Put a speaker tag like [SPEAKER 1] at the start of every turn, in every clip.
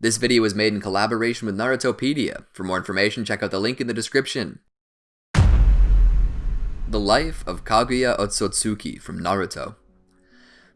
[SPEAKER 1] This video was made in collaboration with Narutopedia. For more information, check out the link in the description. The Life of Kaguya Otsutsuki from Naruto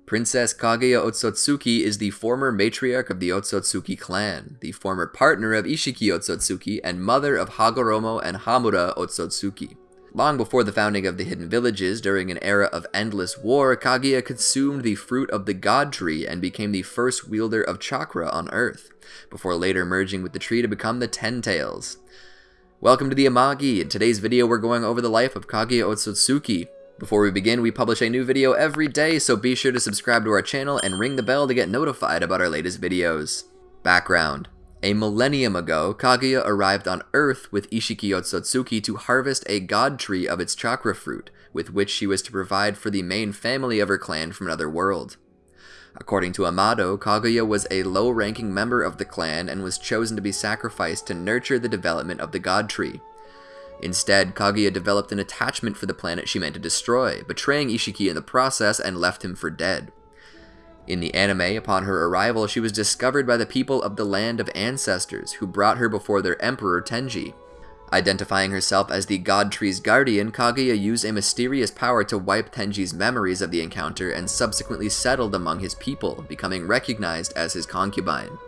[SPEAKER 1] Princess Kaguya Otsutsuki is the former matriarch of the Otsutsuki clan, the former partner of Ishiki Otsutsuki, and mother of Hagoromo and Hamura Otsutsuki. Long before the founding of the Hidden Villages, during an era of endless war, Kaguya consumed the fruit of the God Tree and became the first wielder of chakra on Earth, before later merging with the tree to become the Ten Tails. Welcome to the Amagi. In today's video, we're going over the life of Kaguya Otsutsuki. Before we begin, we publish a new video every day, so be sure to subscribe to our channel and ring the bell to get notified about our latest videos. Background a millennium ago, Kaguya arrived on Earth with Ishiki Otsutsuki to harvest a god tree of its chakra fruit, with which she was to provide for the main family of her clan from another world. According to Amado, Kaguya was a low-ranking member of the clan and was chosen to be sacrificed to nurture the development of the god tree. Instead, Kaguya developed an attachment for the planet she meant to destroy, betraying Ishiki in the process and left him for dead. In the anime, upon her arrival, she was discovered by the people of the Land of Ancestors, who brought her before their Emperor Tenji. Identifying herself as the God Tree's guardian, Kaguya used a mysterious power to wipe Tenji's memories of the encounter and subsequently settled among his people, becoming recognized as his concubine.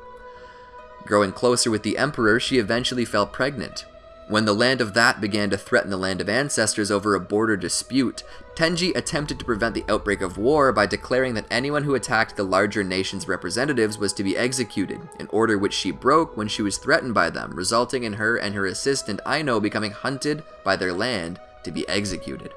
[SPEAKER 1] Growing closer with the Emperor, she eventually fell pregnant, when the land of Ta began to threaten the land of ancestors over a border dispute, Tenji attempted to prevent the outbreak of war by declaring that anyone who attacked the larger nation's representatives was to be executed, an order which she broke when she was threatened by them, resulting in her and her assistant Aino becoming hunted by their land to be executed.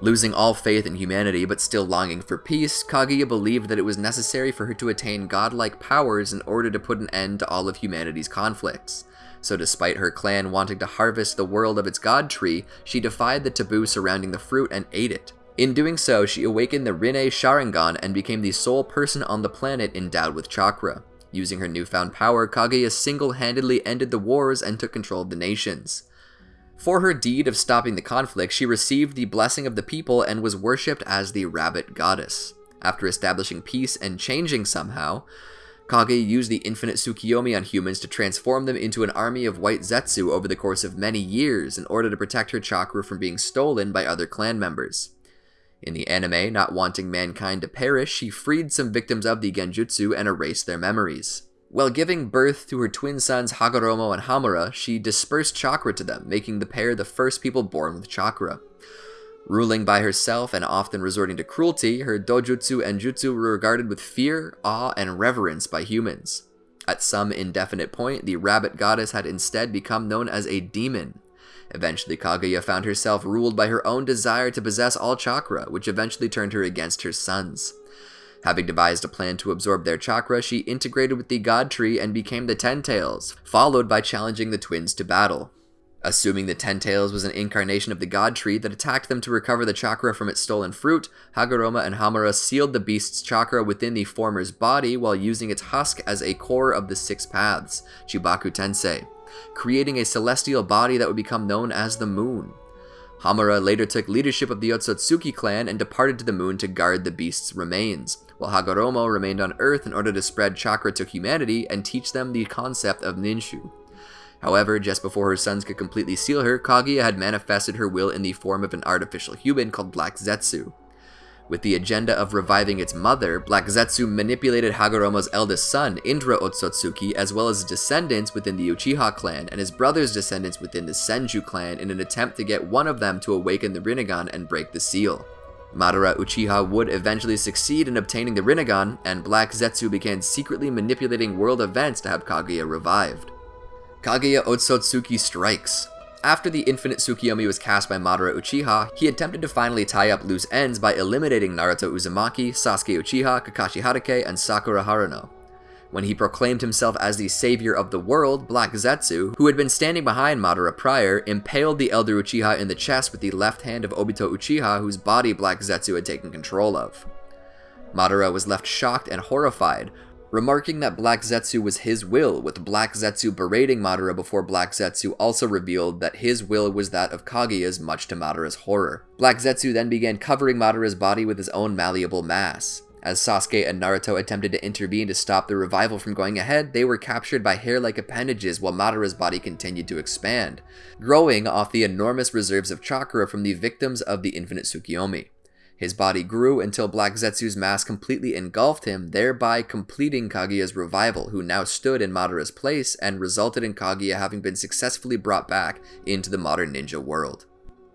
[SPEAKER 1] Losing all faith in humanity but still longing for peace, Kaguya believed that it was necessary for her to attain godlike powers in order to put an end to all of humanity's conflicts. So despite her clan wanting to harvest the world of its god tree, she defied the taboo surrounding the fruit and ate it. In doing so, she awakened the Rinne Sharingan and became the sole person on the planet endowed with chakra. Using her newfound power, Kaguya single-handedly ended the wars and took control of the nations. For her deed of stopping the conflict, she received the blessing of the people and was worshipped as the Rabbit Goddess. After establishing peace and changing somehow, Kaguya used the infinite Tsukiyomi on humans to transform them into an army of white Zetsu over the course of many years in order to protect her chakra from being stolen by other clan members. In the anime, not wanting mankind to perish, she freed some victims of the Genjutsu and erased their memories. While giving birth to her twin sons Hagoromo and Hamura, she dispersed chakra to them, making the pair the first people born with chakra. Ruling by herself and often resorting to cruelty, her dojutsu and jutsu were regarded with fear, awe, and reverence by humans. At some indefinite point, the rabbit goddess had instead become known as a demon. Eventually, Kaguya found herself ruled by her own desire to possess all chakra, which eventually turned her against her sons. Having devised a plan to absorb their chakra, she integrated with the God Tree and became the Ten Tails, followed by challenging the twins to battle. Assuming the Ten Tails was an incarnation of the God Tree that attacked them to recover the chakra from its stolen fruit, Hagoromo and Hamura sealed the beast's chakra within the former's body while using its husk as a core of the Six Paths, Chibaku Tensei, creating a celestial body that would become known as the Moon. Hamura later took leadership of the Otsutsuki clan and departed to the moon to guard the beast's remains, while Hagoromo remained on Earth in order to spread chakra to humanity and teach them the concept of Ninshu. However, just before her sons could completely seal her, Kaguya had manifested her will in the form of an artificial human called Black Zetsu. With the agenda of reviving its mother, Black Zetsu manipulated Hagoromo's eldest son, Indra Otsutsuki, as well as descendants within the Uchiha clan and his brother's descendants within the Senju clan in an attempt to get one of them to awaken the Rinnegan and break the seal. Madara Uchiha would eventually succeed in obtaining the Rinnegan, and Black Zetsu began secretly manipulating world events to have Kaguya revived. Kaguya Otsutsuki strikes. After the Infinite Tsukiyomi was cast by Madara Uchiha, he attempted to finally tie up loose ends by eliminating Naruto Uzumaki, Sasuke Uchiha, Kakashi Hatake, and Sakura Haruno. When he proclaimed himself as the savior of the world, Black Zetsu, who had been standing behind Madara prior, impaled the Elder Uchiha in the chest with the left hand of Obito Uchiha whose body Black Zetsu had taken control of. Madara was left shocked and horrified, remarking that Black Zetsu was his will, with Black Zetsu berating Madara before Black Zetsu also revealed that his will was that of Kaguya's much to Madara's horror. Black Zetsu then began covering Madara's body with his own malleable mass. As Sasuke and Naruto attempted to intervene to stop the revival from going ahead, they were captured by hair-like appendages while Madara's body continued to expand, growing off the enormous reserves of chakra from the victims of the Infinite Tsukiyomi. His body grew until Black Zetsu's mass completely engulfed him, thereby completing Kaguya's revival, who now stood in Madara's place and resulted in Kaguya having been successfully brought back into the modern ninja world.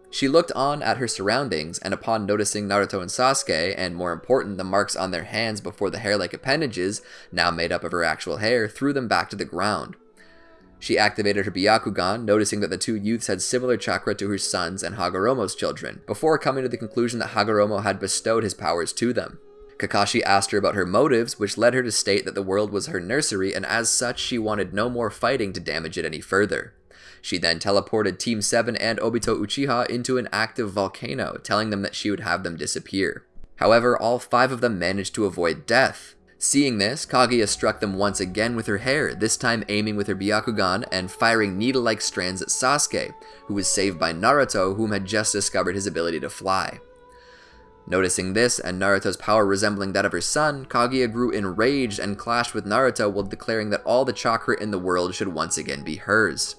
[SPEAKER 1] She looked on at her surroundings, and upon noticing Naruto and Sasuke, and more important, the marks on their hands before the hair-like appendages, now made up of her actual hair, threw them back to the ground. She activated her Byakugan, noticing that the two youths had similar chakra to her sons and Hagoromo's children, before coming to the conclusion that Hagoromo had bestowed his powers to them. Kakashi asked her about her motives, which led her to state that the world was her nursery, and as such, she wanted no more fighting to damage it any further. She then teleported Team 7 and Obito Uchiha into an active volcano, telling them that she would have them disappear. However, all five of them managed to avoid death. Seeing this, Kaguya struck them once again with her hair, this time aiming with her Byakugan and firing needle-like strands at Sasuke, who was saved by Naruto, whom had just discovered his ability to fly. Noticing this and Naruto's power resembling that of her son, Kaguya grew enraged and clashed with Naruto while declaring that all the chakra in the world should once again be hers.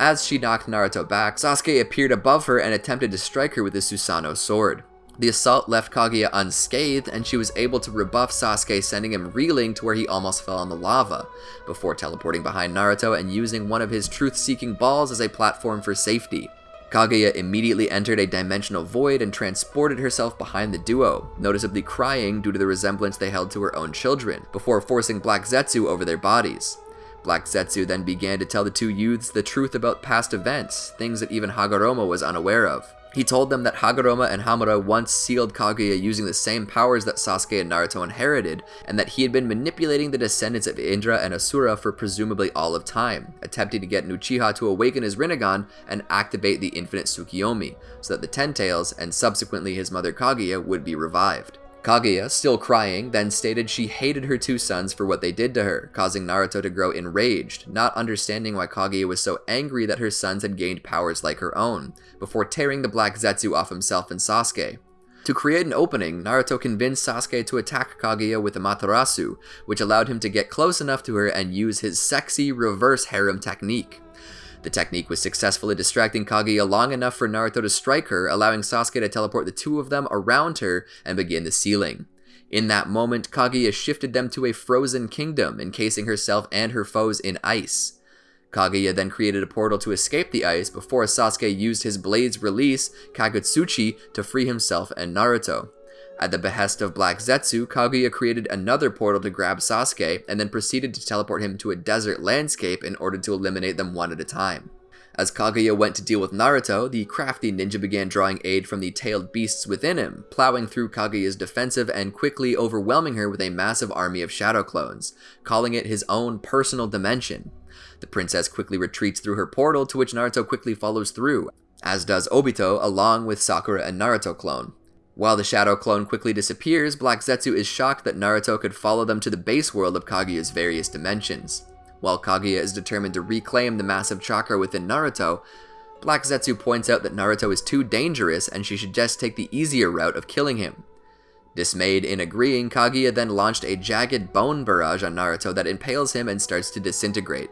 [SPEAKER 1] As she knocked Naruto back, Sasuke appeared above her and attempted to strike her with his Susanoo sword. The assault left Kaguya unscathed, and she was able to rebuff Sasuke, sending him reeling to where he almost fell on the lava, before teleporting behind Naruto and using one of his truth-seeking balls as a platform for safety. Kaguya immediately entered a dimensional void and transported herself behind the duo, noticeably crying due to the resemblance they held to her own children, before forcing Black Zetsu over their bodies. Black Zetsu then began to tell the two youths the truth about past events, things that even Hagoromo was unaware of. He told them that Hagoromo and Hamura once sealed Kaguya using the same powers that Sasuke and Naruto inherited, and that he had been manipulating the descendants of Indra and Asura for presumably all of time, attempting to get Uchiha to awaken his Rinnegan and activate the infinite Tsukiyomi, so that the Ten Tails, and subsequently his mother Kaguya, would be revived. Kaguya, still crying, then stated she hated her two sons for what they did to her, causing Naruto to grow enraged, not understanding why Kaguya was so angry that her sons had gained powers like her own, before tearing the Black Zetsu off himself and Sasuke. To create an opening, Naruto convinced Sasuke to attack Kaguya with Amaterasu, which allowed him to get close enough to her and use his sexy reverse harem technique. The technique was successful successfully distracting Kaguya long enough for Naruto to strike her, allowing Sasuke to teleport the two of them around her and begin the sealing. In that moment, Kaguya shifted them to a frozen kingdom, encasing herself and her foes in ice. Kaguya then created a portal to escape the ice before Sasuke used his blade's release, Kagutsuchi, to free himself and Naruto. At the behest of Black Zetsu, Kaguya created another portal to grab Sasuke, and then proceeded to teleport him to a desert landscape in order to eliminate them one at a time. As Kaguya went to deal with Naruto, the crafty ninja began drawing aid from the tailed beasts within him, plowing through Kaguya's defensive and quickly overwhelming her with a massive army of shadow clones, calling it his own personal dimension. The princess quickly retreats through her portal, to which Naruto quickly follows through, as does Obito along with Sakura and Naruto clone. While the Shadow clone quickly disappears, Black Zetsu is shocked that Naruto could follow them to the base world of Kaguya's various dimensions. While Kaguya is determined to reclaim the massive chakra within Naruto, Black Zetsu points out that Naruto is too dangerous and she should just take the easier route of killing him. Dismayed in agreeing, Kaguya then launched a jagged bone barrage on Naruto that impales him and starts to disintegrate.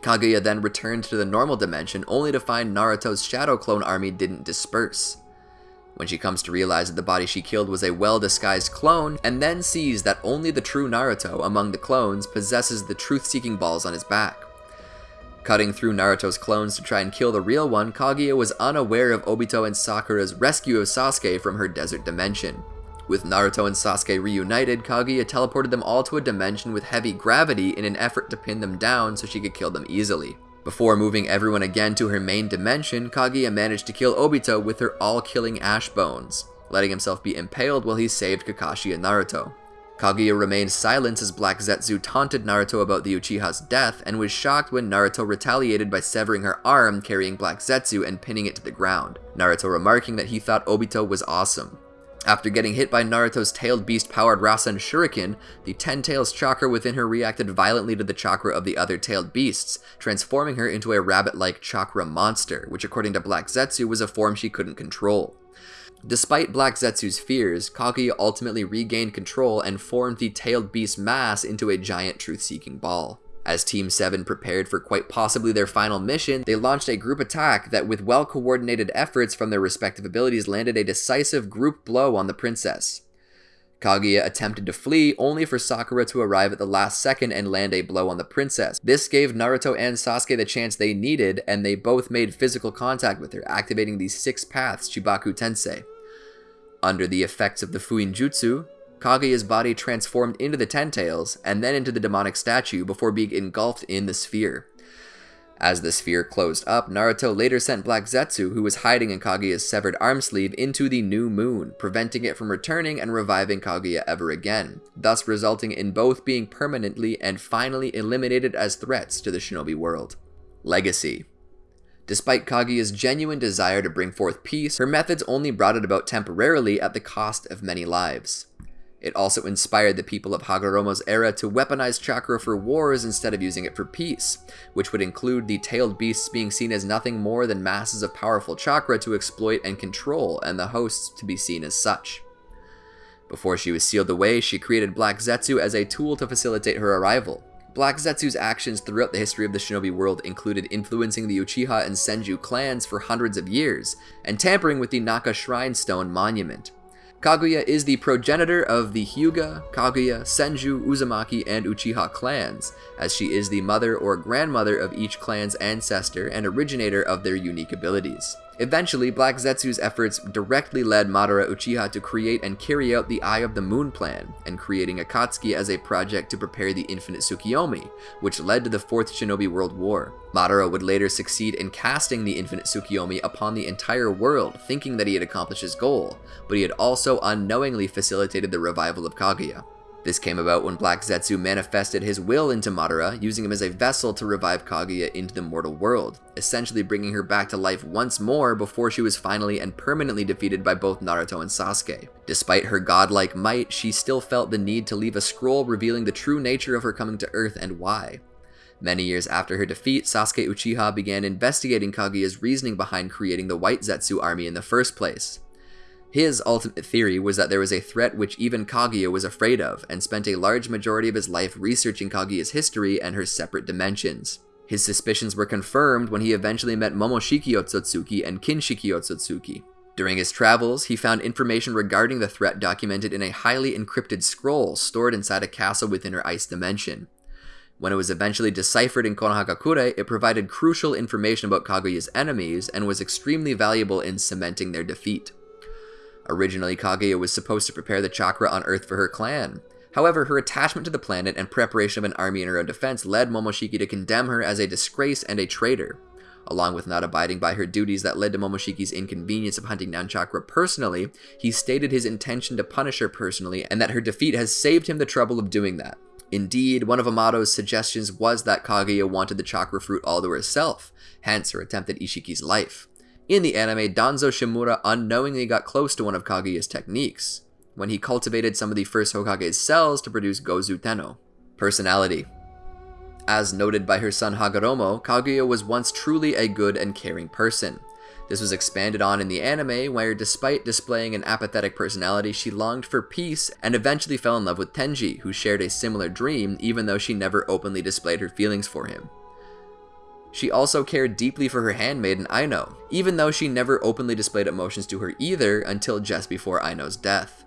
[SPEAKER 1] Kaguya then returned to the normal dimension only to find Naruto's shadow clone army didn't disperse when she comes to realize that the body she killed was a well-disguised clone, and then sees that only the true Naruto among the clones possesses the truth-seeking balls on his back. Cutting through Naruto's clones to try and kill the real one, Kaguya was unaware of Obito and Sakura's rescue of Sasuke from her desert dimension. With Naruto and Sasuke reunited, Kaguya teleported them all to a dimension with heavy gravity in an effort to pin them down so she could kill them easily. Before moving everyone again to her main dimension, Kaguya managed to kill Obito with her all-killing ash bones, letting himself be impaled while he saved Kakashi and Naruto. Kaguya remained silent as Black Zetsu taunted Naruto about the Uchiha's death and was shocked when Naruto retaliated by severing her arm carrying Black Zetsu and pinning it to the ground, Naruto remarking that he thought Obito was awesome. After getting hit by Naruto's tailed beast-powered Rasen Shuriken, the Ten Tails chakra within her reacted violently to the chakra of the other tailed beasts, transforming her into a rabbit-like chakra monster, which according to Black Zetsu was a form she couldn't control. Despite Black Zetsu's fears, Kaguya ultimately regained control and formed the tailed beast mass into a giant truth-seeking ball. As Team 7 prepared for quite possibly their final mission, they launched a group attack that with well-coordinated efforts from their respective abilities landed a decisive group blow on the princess. Kaguya attempted to flee, only for Sakura to arrive at the last second and land a blow on the princess. This gave Naruto and Sasuke the chance they needed, and they both made physical contact with her, activating the six paths Chibaku Tensei. Under the effects of the Fuin Jutsu, Kaguya's body transformed into the Ten Tails, and then into the demonic statue before being engulfed in the sphere. As the sphere closed up, Naruto later sent Black Zetsu, who was hiding in Kaguya's severed arm sleeve, into the new moon, preventing it from returning and reviving Kaguya ever again, thus resulting in both being permanently and finally eliminated as threats to the shinobi world. Legacy Despite Kaguya's genuine desire to bring forth peace, her methods only brought it about temporarily at the cost of many lives. It also inspired the people of Hagoromo's era to weaponize chakra for wars instead of using it for peace, which would include the tailed beasts being seen as nothing more than masses of powerful chakra to exploit and control, and the hosts to be seen as such. Before she was sealed away, she created Black Zetsu as a tool to facilitate her arrival. Black Zetsu's actions throughout the history of the shinobi world included influencing the Uchiha and Senju clans for hundreds of years, and tampering with the Naka Shrine Stone monument. Kaguya is the progenitor of the Hyuga, Kaguya, Senju, Uzumaki, and Uchiha clans, as she is the mother or grandmother of each clan's ancestor and originator of their unique abilities. Eventually, Black Zetsu's efforts directly led Madara Uchiha to create and carry out the Eye of the Moon plan, and creating Akatsuki as a project to prepare the Infinite Tsukiyomi, which led to the Fourth Shinobi World War. Madara would later succeed in casting the Infinite Tsukiyomi upon the entire world, thinking that he had accomplished his goal, but he had also unknowingly facilitated the revival of Kaguya. This came about when Black Zetsu manifested his will into Madara, using him as a vessel to revive Kaguya into the mortal world, essentially bringing her back to life once more before she was finally and permanently defeated by both Naruto and Sasuke. Despite her godlike might, she still felt the need to leave a scroll revealing the true nature of her coming to Earth and why. Many years after her defeat, Sasuke Uchiha began investigating Kaguya's reasoning behind creating the White Zetsu army in the first place. His ultimate theory was that there was a threat which even Kaguya was afraid of, and spent a large majority of his life researching Kaguya's history and her separate dimensions. His suspicions were confirmed when he eventually met Momoshiki Otsutsuki and Kinshiki Otsutsuki. During his travels, he found information regarding the threat documented in a highly encrypted scroll stored inside a castle within her ice dimension. When it was eventually deciphered in Konohagakure, it provided crucial information about Kaguya's enemies and was extremely valuable in cementing their defeat. Originally, Kaguya was supposed to prepare the chakra on Earth for her clan. However, her attachment to the planet and preparation of an army in her own defense led Momoshiki to condemn her as a disgrace and a traitor. Along with not abiding by her duties that led to Momoshiki's inconvenience of hunting down Chakra personally, he stated his intention to punish her personally and that her defeat has saved him the trouble of doing that. Indeed, one of Amado's suggestions was that Kaguya wanted the chakra fruit all to herself, hence her attempt at Ishiki's life. In the anime, Danzo Shimura unknowingly got close to one of Kaguya's techniques, when he cultivated some of the first Hokage's cells to produce Gozu Tenno. Personality As noted by her son Hagoromo, Kaguya was once truly a good and caring person. This was expanded on in the anime, where despite displaying an apathetic personality, she longed for peace and eventually fell in love with Tenji, who shared a similar dream even though she never openly displayed her feelings for him. She also cared deeply for her handmaiden Aino, even though she never openly displayed emotions to her either until just before Aino's death.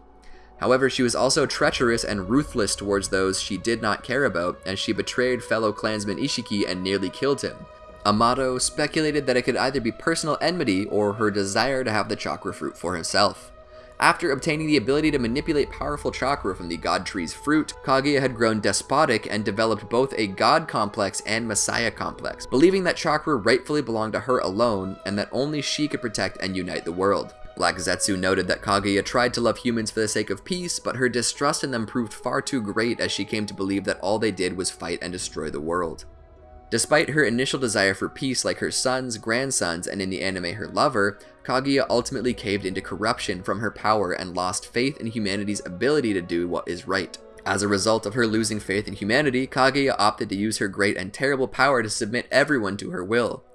[SPEAKER 1] However, she was also treacherous and ruthless towards those she did not care about, as she betrayed fellow clansman Ishiki and nearly killed him. Amado speculated that it could either be personal enmity or her desire to have the chakra fruit for himself. After obtaining the ability to manipulate powerful chakra from the god tree's fruit, Kaguya had grown despotic and developed both a god complex and messiah complex, believing that chakra rightfully belonged to her alone and that only she could protect and unite the world. Black Zetsu noted that Kaguya tried to love humans for the sake of peace, but her distrust in them proved far too great as she came to believe that all they did was fight and destroy the world. Despite her initial desire for peace like her sons, grandsons, and in the anime her lover, Kaguya ultimately caved into corruption from her power and lost faith in humanity's ability to do what is right. As a result of her losing faith in humanity, Kaguya opted to use her great and terrible power to submit everyone to her will.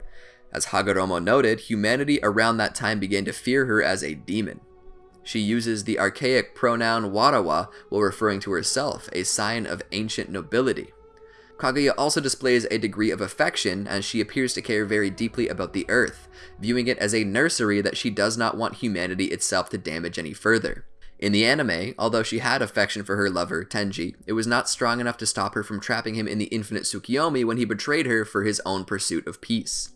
[SPEAKER 1] As Hagoromo noted, humanity around that time began to fear her as a demon. She uses the archaic pronoun warawa while referring to herself, a sign of ancient nobility. Kaguya also displays a degree of affection as she appears to care very deeply about the earth, viewing it as a nursery that she does not want humanity itself to damage any further. In the anime, although she had affection for her lover, Tenji, it was not strong enough to stop her from trapping him in the infinite Tsukiyomi when he betrayed her for his own pursuit of peace.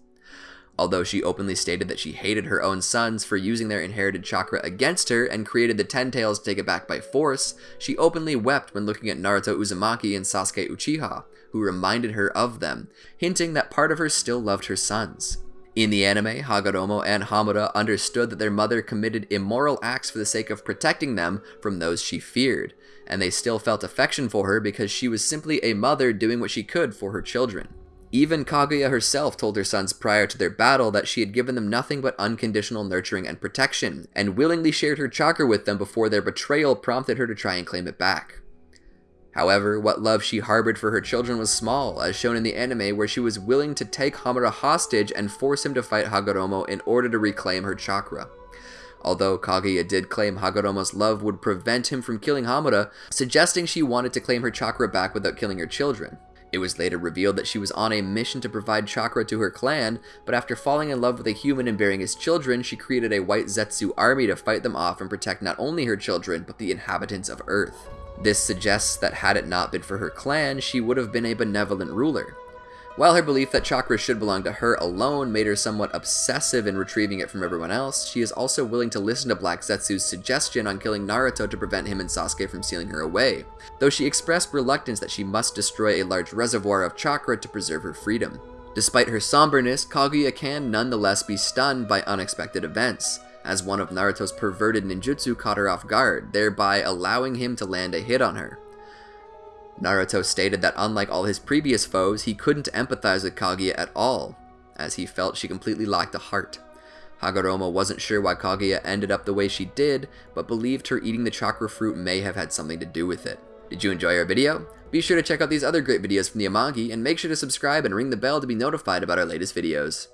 [SPEAKER 1] Although she openly stated that she hated her own sons for using their inherited chakra against her and created the Ten Tails to take it back by force, she openly wept when looking at Naruto Uzumaki and Sasuke Uchiha, who reminded her of them, hinting that part of her still loved her sons. In the anime, Hagoromo and Hamura understood that their mother committed immoral acts for the sake of protecting them from those she feared, and they still felt affection for her because she was simply a mother doing what she could for her children. Even Kaguya herself told her sons prior to their battle that she had given them nothing but unconditional nurturing and protection, and willingly shared her chakra with them before their betrayal prompted her to try and claim it back. However, what love she harbored for her children was small, as shown in the anime where she was willing to take Hamura hostage and force him to fight Hagoromo in order to reclaim her chakra. Although Kaguya did claim Hagoromo's love would prevent him from killing Hamura, suggesting she wanted to claim her chakra back without killing her children. It was later revealed that she was on a mission to provide chakra to her clan, but after falling in love with a human and bearing his children, she created a white Zetsu army to fight them off and protect not only her children, but the inhabitants of Earth. This suggests that had it not been for her clan, she would have been a benevolent ruler. While her belief that chakra should belong to her alone made her somewhat obsessive in retrieving it from everyone else, she is also willing to listen to Black Zetsu's suggestion on killing Naruto to prevent him and Sasuke from stealing her away, though she expressed reluctance that she must destroy a large reservoir of chakra to preserve her freedom. Despite her somberness, Kaguya can nonetheless be stunned by unexpected events as one of Naruto's perverted ninjutsu caught her off guard, thereby allowing him to land a hit on her. Naruto stated that unlike all his previous foes, he couldn't empathize with Kaguya at all, as he felt she completely lacked a heart. Hagoromo wasn't sure why Kaguya ended up the way she did, but believed her eating the chakra fruit may have had something to do with it. Did you enjoy our video? Be sure to check out these other great videos from the Amagi, and make sure to subscribe and ring the bell to be notified about our latest videos.